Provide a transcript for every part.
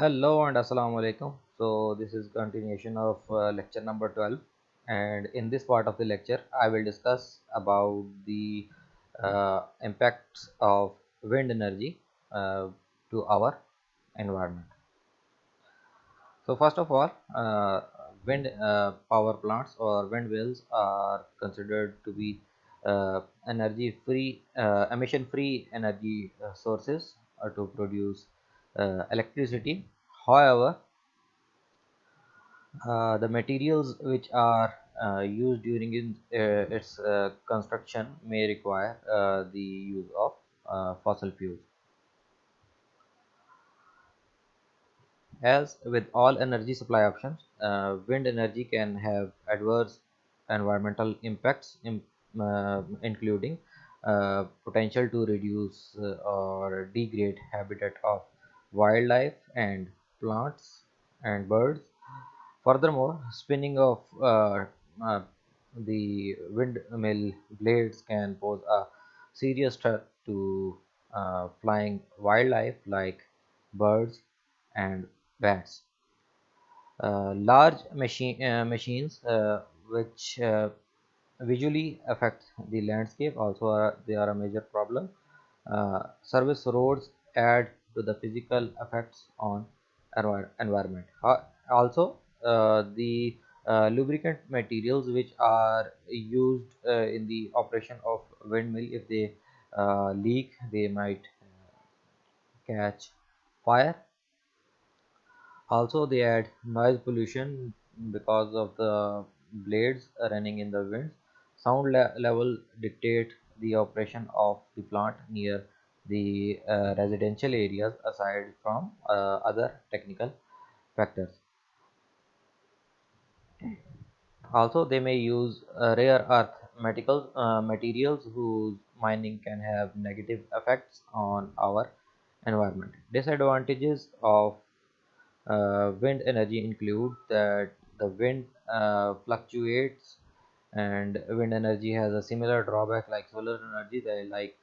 Hello and assalamu alaikum. So this is continuation of uh, lecture number 12 and in this part of the lecture I will discuss about the uh, impacts of wind energy uh, to our environment. So first of all uh, wind uh, power plants or wind windmills are considered to be uh, energy free emission free energy sources to produce uh, electricity however uh, the materials which are uh, used during in, uh, its uh, construction may require uh, the use of fossil fuels. As with all energy supply options, wind energy can have adverse environmental impacts, in, including potential to reduce or degrade habitat of wildlife and plants and birds Furthermore, spinning of uh, uh, the windmill blades can pose a serious threat to uh, flying wildlife like birds and bats. Uh, large machine uh, machines uh, which uh, visually affect the landscape also are, they are a major problem. Uh, service roads add to the physical effects on envi- environment. Uh, also, uh, the uh, lubricant materials which are used uh, in the operation of windmill if they uh, leak they might catch fire also they add noise pollution because of the blades running in the winds sound le level dictate the operation of the plant near the uh, residential areas aside from uh, other technical factors. Also they may use uh, rare earth materials, uh, materials whose mining can have negative effects on our environment. Disadvantages of uh, wind energy include that the wind uh, fluctuates and wind energy has a similar drawback like solar energy that like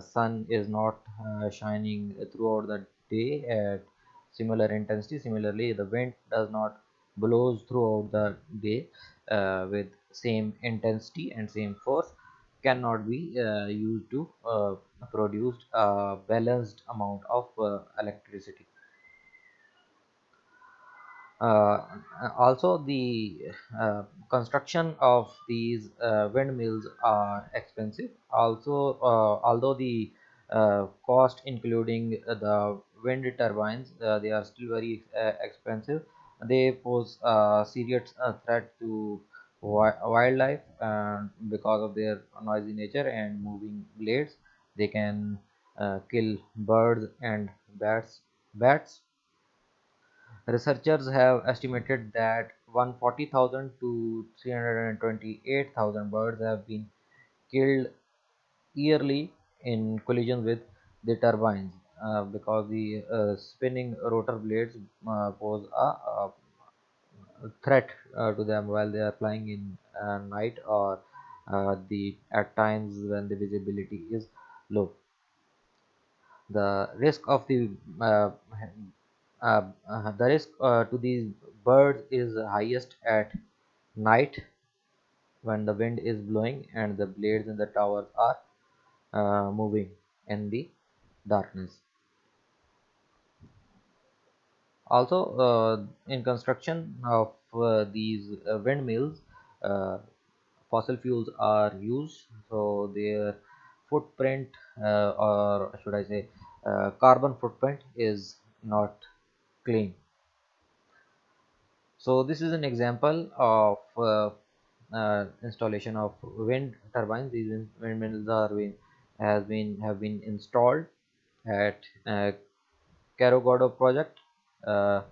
sun is not uh, shining throughout the day at similar intensity. Similarly the wind does not blows throughout the day uh, with same intensity and same force. Cannot be uh, used to uh, produce a balanced amount of uh, electricity. uh, also the uh, construction of these uh, windmills are expensive. Also uh, although the uh, cost including the wind turbines uh, they are still very uh, expensive. They pose a serious uh, threat to wi- wildlife because of their noisy nature and moving blades they can uh, kill birds and bats bats Researchers have estimated that 140,000 to 328,000 birds have been killed yearly in collisions with the turbines uh, because the uh, spinning rotor blades uh, pose a, a threat uh, to them while they are flying in uh, night or uh, the at times when the visibility is low. The risk of the uh, uh, uh, the risk uh, to these birds is highest at night when the wind is blowing and the blades in the towers are uh, moving in the darkness. Also uh, in construction of uh, these uh, windmills uh, fossil fuels are used. So their footprint uh, or should i say uh, carbon footprint is not clean. So this is an example of uh, uh, installation of wind turbines. These wind- windmills are been, has been have been installed at uh, project uh,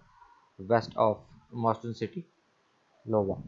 west of Boston City Iowa